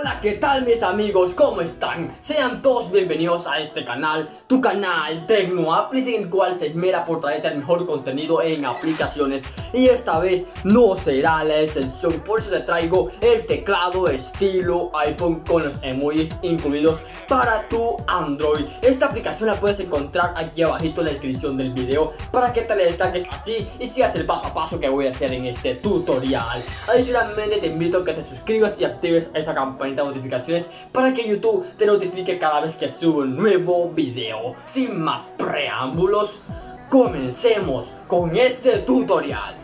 Hola, ¿qué tal mis amigos? ¿Cómo están? Sean todos bienvenidos a este canal, tu canal en el cual se esmera por traerte el mejor contenido en aplicaciones y esta vez no será la excepción, por eso te traigo el teclado estilo iPhone con los emojis incluidos para tu Android. Esta aplicación la puedes encontrar aquí abajito en la descripción del video para que te la destaques así y sigas el paso a paso que voy a hacer en este tutorial. Adicionalmente te invito a que te suscribas y actives esa notificaciones para que YouTube te notifique cada vez que subo un nuevo video. Sin más preámbulos, comencemos con este tutorial.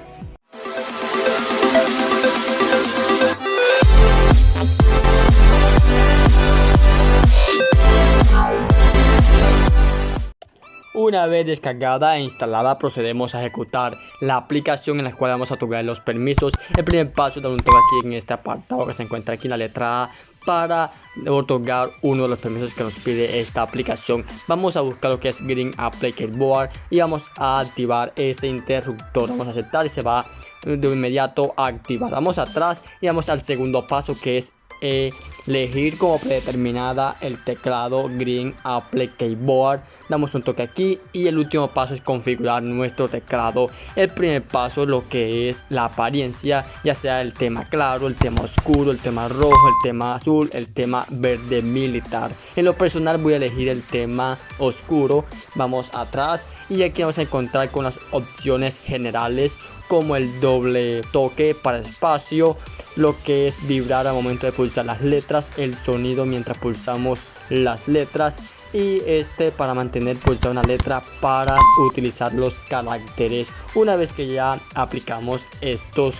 Una vez descargada e instalada procedemos a ejecutar la aplicación en la cual vamos a otorgar los permisos. El primer paso es dar un toque aquí en este apartado que se encuentra aquí en la letra A para otorgar uno de los permisos que nos pide esta aplicación. Vamos a buscar lo que es Green Applicate Board y vamos a activar ese interruptor. Vamos a aceptar y se va de inmediato a activar. Vamos atrás y vamos al segundo paso que es elegir como predeterminada el teclado Green Apple Keyboard. Damos un toque aquí y el último paso es configurar nuestro teclado. El primer paso lo que es la apariencia, ya sea el tema claro, el tema oscuro, el tema rojo, el tema azul, el tema verde militar. En lo personal voy a elegir el tema oscuro. Vamos atrás y aquí vamos a encontrar con las opciones generales como el doble toque para espacio, lo que es vibrar al momento de pulsar las letras, el sonido mientras pulsamos las letras y este para mantener pulsar una letra para utilizar los caracteres. Una vez que ya aplicamos estos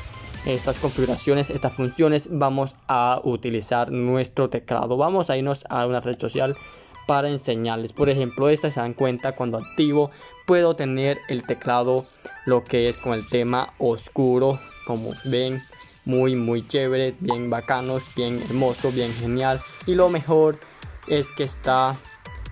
estas configuraciones, estas funciones, vamos a utilizar nuestro teclado. Vamos a irnos a una red social para enseñarles. Por ejemplo, esta se dan cuenta cuando activo puedo tener el teclado lo que es con el tema oscuro. Como ven, muy muy chévere, bien bacanos, bien hermoso, bien genial. Y lo mejor es que está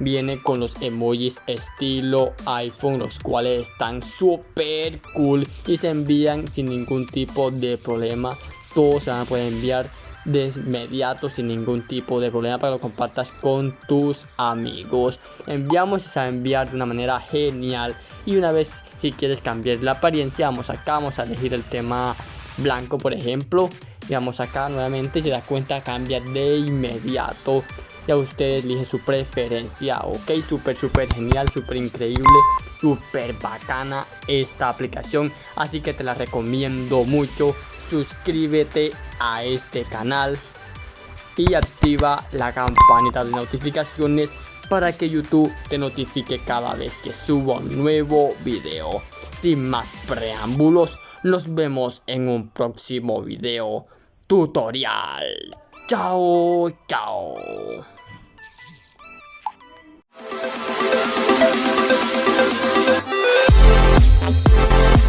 viene con los emojis estilo iPhone los cuales están súper cool y se envían sin ningún tipo de problema todos se van a poder enviar de inmediato sin ningún tipo de problema para que lo compartas con tus amigos. Enviamos y se a enviar de una manera genial. Y una vez si quieres cambiar la apariencia, vamos acá, vamos a elegir el tema blanco por ejemplo. Y vamos acá nuevamente, si da cuenta cambia de inmediato ya usted elige su preferencia, ok, súper, súper genial, súper increíble, súper bacana esta aplicación, así que te la recomiendo mucho, suscríbete a este canal y activa la campanita de notificaciones para que YouTube te notifique cada vez que subo un nuevo video. Sin más preámbulos, nos vemos en un próximo video tutorial. 走走